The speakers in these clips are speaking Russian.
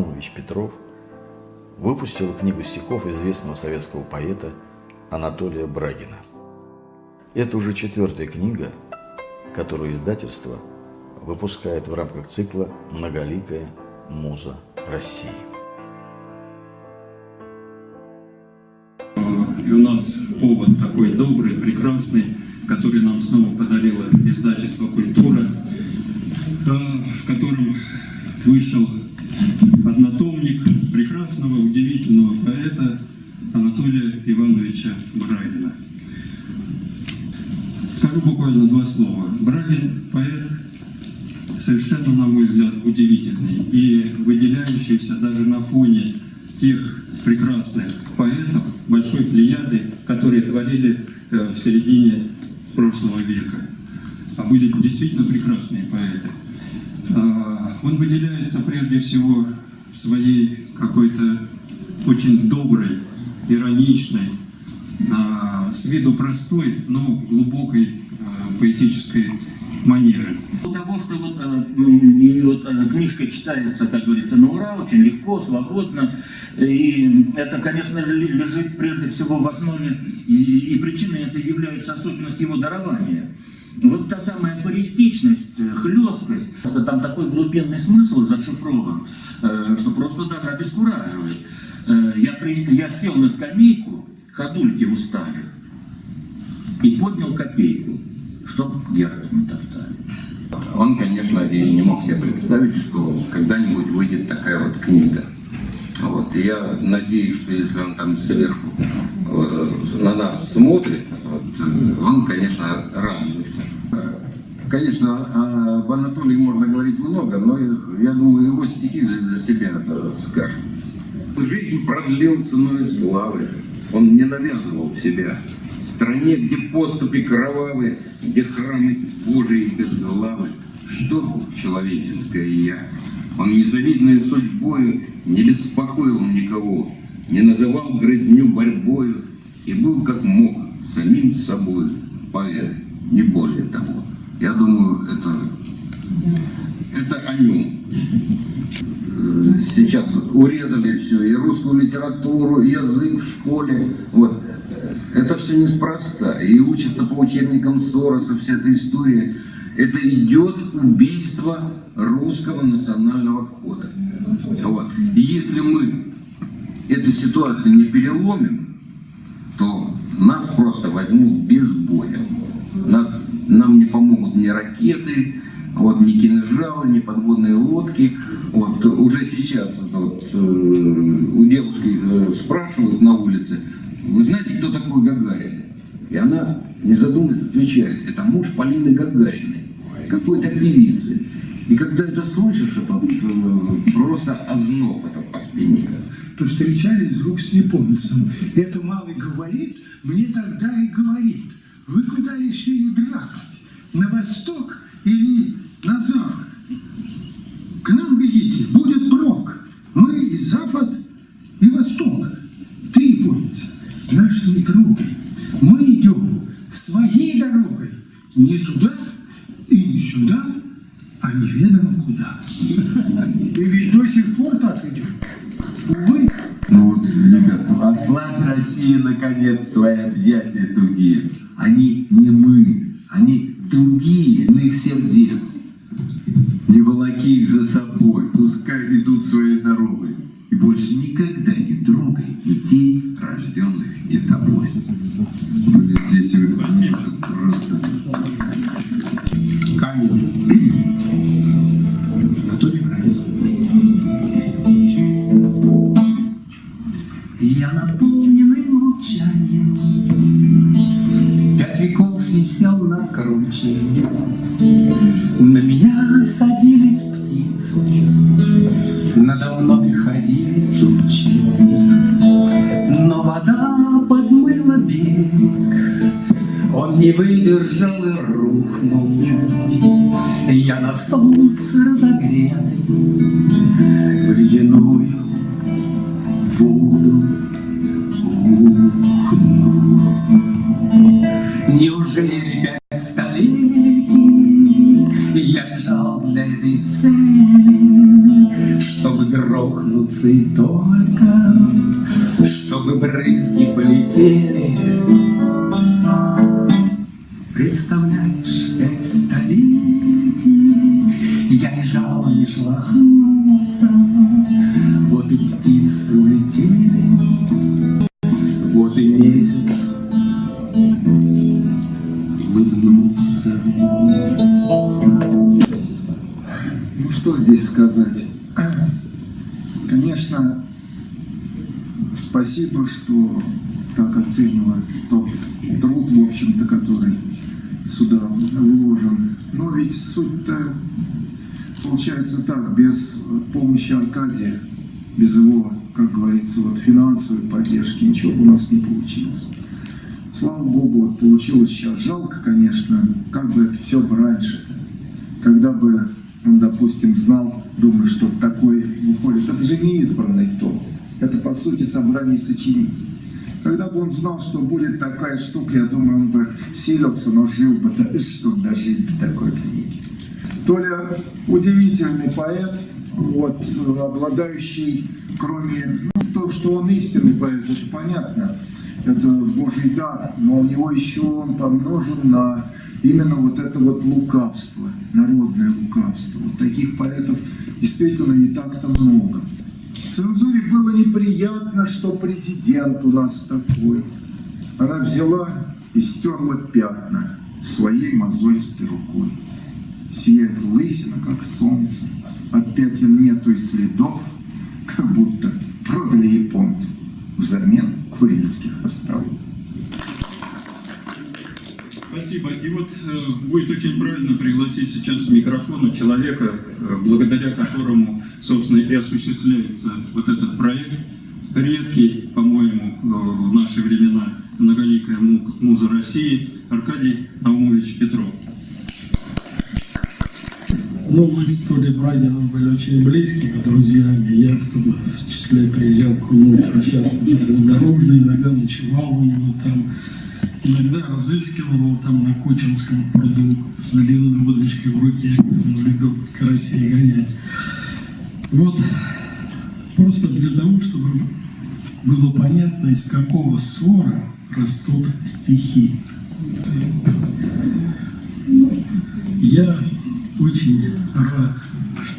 Наумович Петров выпустил книгу стихов известного советского поэта Анатолия Брагина. Это уже четвертая книга, которую издательство выпускает в рамках цикла «Многоликая муза России». И у нас повод такой добрый, прекрасный, который нам снова подарило издательство «Культура», э, в котором вышел однотомник прекрасного, удивительного поэта Анатолия Ивановича Брагина. Скажу буквально два слова. Брагин – поэт совершенно, на мой взгляд, удивительный и выделяющийся даже на фоне тех прекрасных поэтов, большой плеяды, которые творили э, в середине прошлого века. А были действительно прекрасные поэты. А, он выделяется прежде всего своей какой-то очень доброй, ироничной, а, с виду простой, но глубокой а, поэтической манеры. Того, что вот, и вот книжка читается, как говорится, на ура, очень легко, свободно. И это, конечно же, лежит прежде всего в основе, и, и причиной это является особенность его дарования. Вот та самая афористичность, э, хлесткость, там такой глубинный смысл зашифрован, э, что просто даже обескураживает. Э, я, при, я сел на скамейку, ходульки устали, и поднял копейку, чтоб герб не топтали. Он, конечно, и не мог себе представить, что когда-нибудь выйдет такая вот книга. Вот. Я надеюсь, что если он там сверху на нас смотрит, вот, он, конечно, радуется. Конечно, об Анатолии можно говорить много, но я думаю, его стихи за себя это скажут. Жизнь продлил ценой славы. Он не навязывал себя. В стране, где поступи кровавы, где храмы Божии безглавы, что человеческое я? Он незавидной судьбою не беспокоил никого, не называл грызню борьбою и был как мог самим собой поэт, не более того. Я думаю, это, это о нем. Сейчас урезали все, и русскую литературу, и язык в школе. Вот. Это все неспроста. И учится по учебникам Сороса, вся эта история. Это идет убийство русского национального кода. Вот. И если мы эту ситуацию не переломим, то нас просто возьмут без боя. Нас, нам не помогут ни ракеты, вот, ни кинжалы, ни подводные лодки. Вот, уже сейчас вот, э, у девушки э, спрашивают на улице, вы знаете, кто такой Гагарин? И она, не задумываясь, отвечает, это муж Полины Гагариной, какой-то певицы. И когда это слышишь, это э, просто озноб это по спине. Повстречались вдруг с японцем. Это малый говорит, мне тогда и говорит, вы куда решили драпать? На восток или на запад? К нам бегите, будет прок. Мы и запад, и восток. Ты, японец, наш не трогай. Мы идем своей дорогой, не туда и не сюда, а неведомо куда. И ведь до сих пор так идет. Увы. Ну вот, ребят, ослабь России, наконец, свои объятия тугие. Они не мы, они другие, иных сердец. Не волоки их за собой, пускай идут своей дорогой. И больше никогда не трогай детей, рожденных и тобой. Висел на круче На меня садились птицы. Надо мной ходили тучи. Но вода подмыла берег. Он не выдержал и рухнул. Я на солнце разогретый В ледяную воду Неужели пять столетий я лежал для этой цели, чтобы грохнуться и только, чтобы брызги полетели. Улыбнулся. Ну что здесь сказать? Конечно, спасибо, что так оценивают тот труд, в общем-то, который сюда вложен. Но ведь суть-то получается так, без помощи Аркадия, без его, как говорится, вот финансовой поддержки, ничего у нас не получилось. Слава Богу, вот получилось сейчас. Жалко, конечно, как бы это все бы раньше когда бы он, допустим, знал, думаю, что такой выходит. Это же не избранный том. Это, по сути, собрание сочинений. Когда бы он знал, что будет такая штука, я думаю, он бы силился, но жил бы дальше, чтобы дожить до такой книги. Толя удивительный поэт, вот, обладающий, кроме ну, того, что он истинный поэт, это понятно, это Божий дар, но у него еще он помножен на именно вот это вот лукавство, народное лукавство. Вот таких поэтов действительно не так-то много. Цензуре было неприятно, что президент у нас такой. Она взяла и стерла пятна своей мозолистой рукой. Сияет лысина, как солнце. От пятен нету и следов, как будто продали японцев взамен Курильских островов. Спасибо. И вот э, будет очень правильно пригласить сейчас к микрофону человека, э, благодаря которому, собственно, и осуществляется вот этот проект. Редкий, по-моему, э, в наши времена многоликая му- муза России Аркадий Наумович Петров. Ну, мы с Толей Брагином были очень близкими друзьями. Я в том в числе приезжал к нему часто в иногда ночевал у него там, иногда разыскивал его там на Кучинском пруду с длинной удочкой в руке. Он любил карасей гонять. Вот, просто для того, чтобы было понятно, из какого ссора растут стихи. Я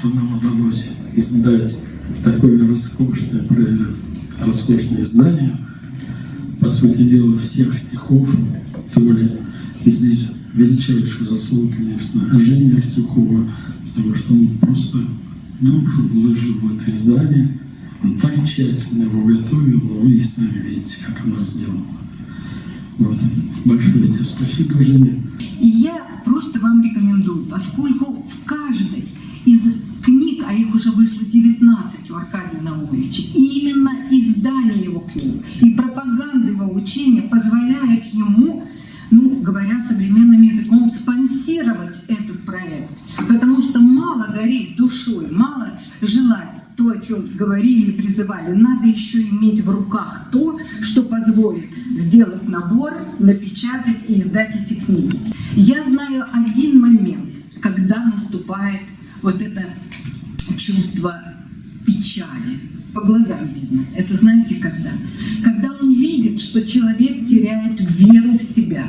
что нам удалось издать такое роскошное, роскошное издание, по сути дела, всех стихов Толи. И здесь величайшую заслугу, конечно, Жени Артюхова, потому что он просто душу вложил в это издание. Он так тщательно его готовил, но вы и сами видите, как оно сделано. Вот. Большое тебе спасибо, Женя. И я просто вам рекомендую, поскольку в каждой из а их уже вышло 19 у Аркадия Наумовича, и именно издание его книг и пропаганда его учения позволяет ему, ну, говоря современным языком, спонсировать этот проект. Потому что мало гореть душой, мало желать то, о чем говорили и призывали, надо еще иметь в руках то, что позволит сделать набор, напечатать и издать эти книги. Я знаю один момент, когда наступает вот это чувство печали. По глазам видно. Это знаете когда? Когда он видит, что человек теряет веру в себя.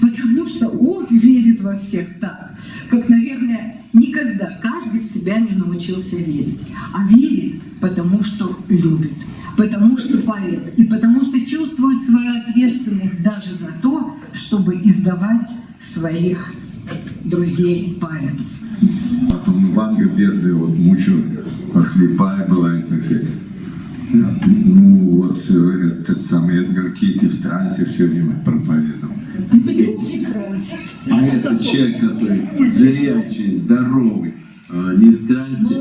Потому что он верит во всех так, как, наверное, никогда каждый в себя не научился верить. А верит, потому что любит, потому что поэт, и потому что чувствует свою ответственность даже за то, чтобы издавать своих друзей-поэтов. Потом Ванга бедная вот мучилась, а слепая была, и так сказать. Ну, вот э, этот самый Эдгар Кейси в трансе все время проповедовал. А этот человек, который зрячий, здоровый, э, не в трансе,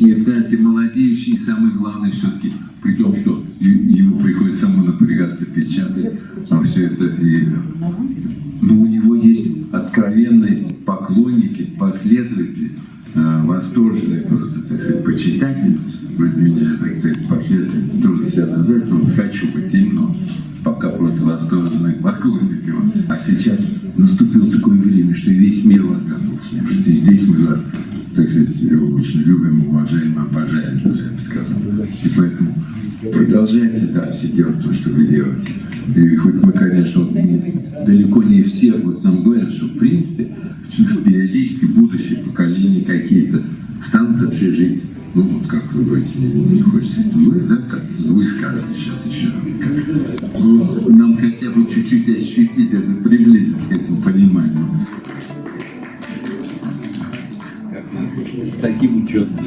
не в трансе молодеющий, и самое главное все-таки, при том, что ему приходится самому напрягаться, печатать, а все это и, но у него есть откровенные поклонники, последователи, э, восторженные просто, так сказать, почитатели, вроде меня, так сказать, последователи, трудно себя назвать, но хочу быть именно, пока просто восторженные поклонники. Вот. А сейчас наступило такое время, что весь мир вас готов слушать. И здесь мы вас, так сказать, очень любим, уважаем, обожаем. даже. И поэтому продолжайте дальше делать то, что вы делаете. И хоть мы, конечно, далеко не все а вот нам говорят, что в принципе периодически будущее поколения какие-то станут вообще жить, ну вот как вы говорите, не, хочется. Вы, да, как ну, вы скажете сейчас еще раз. Как. Ну, нам хотя бы чуть-чуть ощутить это, приблизиться к этому пониманию. Таким учетом.